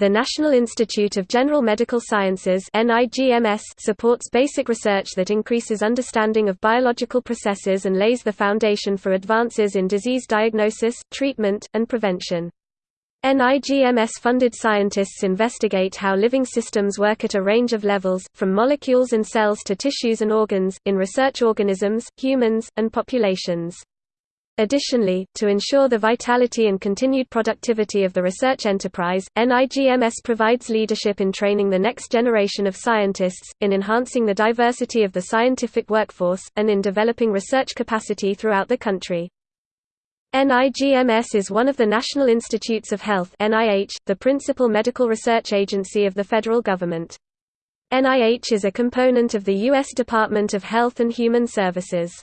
The National Institute of General Medical Sciences supports basic research that increases understanding of biological processes and lays the foundation for advances in disease diagnosis, treatment, and prevention. NIGMS-funded scientists investigate how living systems work at a range of levels, from molecules and cells to tissues and organs, in research organisms, humans, and populations. Additionally, to ensure the vitality and continued productivity of the research enterprise, NIGMS provides leadership in training the next generation of scientists, in enhancing the diversity of the scientific workforce, and in developing research capacity throughout the country. NIGMS is one of the National Institutes of Health the principal medical research agency of the federal government. NIH is a component of the U.S. Department of Health and Human Services.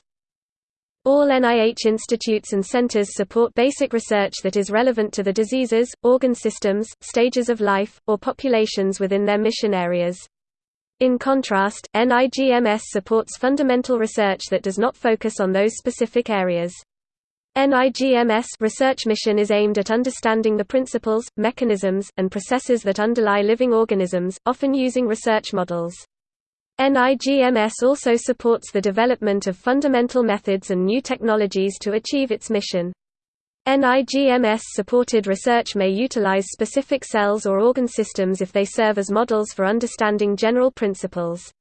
All NIH institutes and centers support basic research that is relevant to the diseases, organ systems, stages of life, or populations within their mission areas. In contrast, NIGMS supports fundamental research that does not focus on those specific areas. NIGMS research mission is aimed at understanding the principles, mechanisms, and processes that underlie living organisms, often using research models. NIGMS also supports the development of fundamental methods and new technologies to achieve its mission. NIGMS-supported research may utilize specific cells or organ systems if they serve as models for understanding general principles.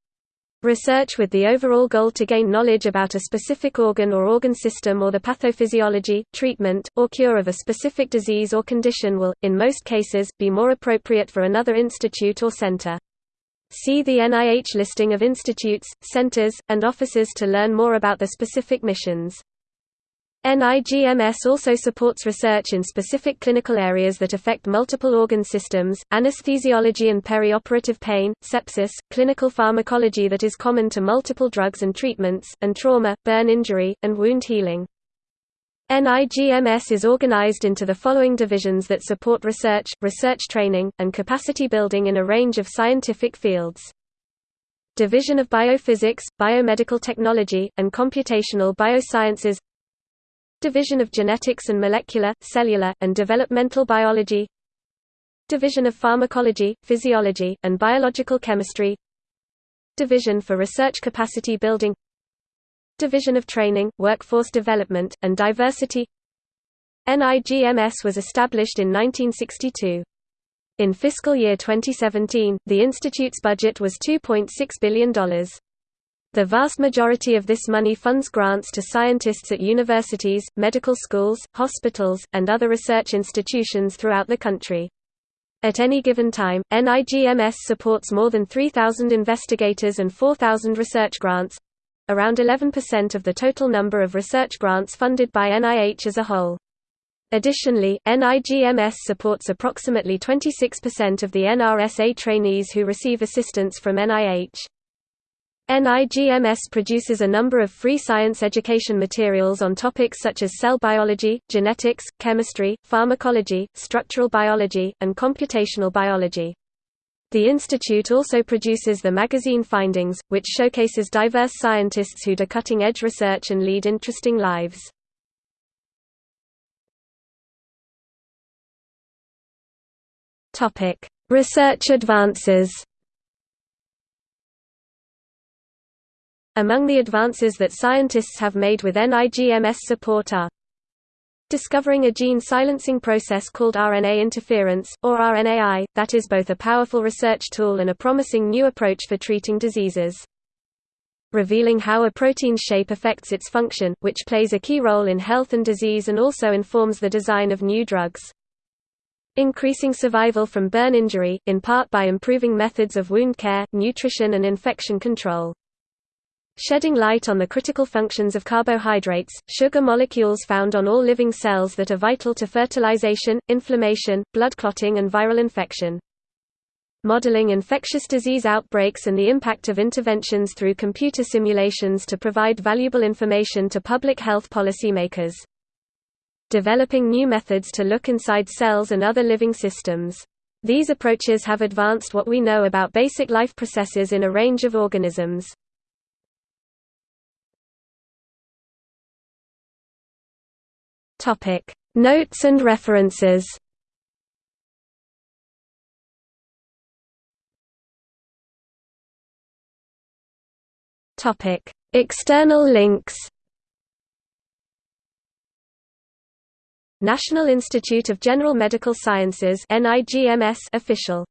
Research with the overall goal to gain knowledge about a specific organ or organ system or the pathophysiology, treatment, or cure of a specific disease or condition will, in most cases, be more appropriate for another institute or center. See the NIH listing of institutes, centers, and offices to learn more about the specific missions. NIGMS also supports research in specific clinical areas that affect multiple organ systems, anesthesiology and perioperative pain, sepsis, clinical pharmacology that is common to multiple drugs and treatments, and trauma, burn injury, and wound healing. NIGMS is organized into the following divisions that support research, research training, and capacity building in a range of scientific fields. Division of Biophysics, Biomedical Technology, and Computational Biosciences. Division of Genetics and Molecular, Cellular, and Developmental Biology. Division of Pharmacology, Physiology, and Biological Chemistry. Division for Research Capacity Building Division of Training, Workforce Development, and Diversity NIGMS was established in 1962. In fiscal year 2017, the institute's budget was $2.6 billion. The vast majority of this money funds grants to scientists at universities, medical schools, hospitals, and other research institutions throughout the country. At any given time, NIGMS supports more than 3,000 investigators and 4,000 research grants around 11% of the total number of research grants funded by NIH as a whole. Additionally, NIGMS supports approximately 26% of the NRSA trainees who receive assistance from NIH. NIGMS produces a number of free science education materials on topics such as cell biology, genetics, chemistry, pharmacology, structural biology, and computational biology. The institute also produces the magazine Findings, which showcases diverse scientists who do cutting-edge research and lead interesting lives. Research advances Among the advances that scientists have made with NIGMS support are discovering a gene silencing process called RNA interference, or RNAi, that is both a powerful research tool and a promising new approach for treating diseases. Revealing how a protein's shape affects its function, which plays a key role in health and disease and also informs the design of new drugs. Increasing survival from burn injury, in part by improving methods of wound care, nutrition and infection control. Shedding light on the critical functions of carbohydrates, sugar molecules found on all living cells that are vital to fertilization, inflammation, blood clotting and viral infection. Modeling infectious disease outbreaks and the impact of interventions through computer simulations to provide valuable information to public health policymakers. Developing new methods to look inside cells and other living systems. These approaches have advanced what we know about basic life processes in a range of organisms. Topic: Notes and references. Topic: External links. National Institute of General Medical Sciences official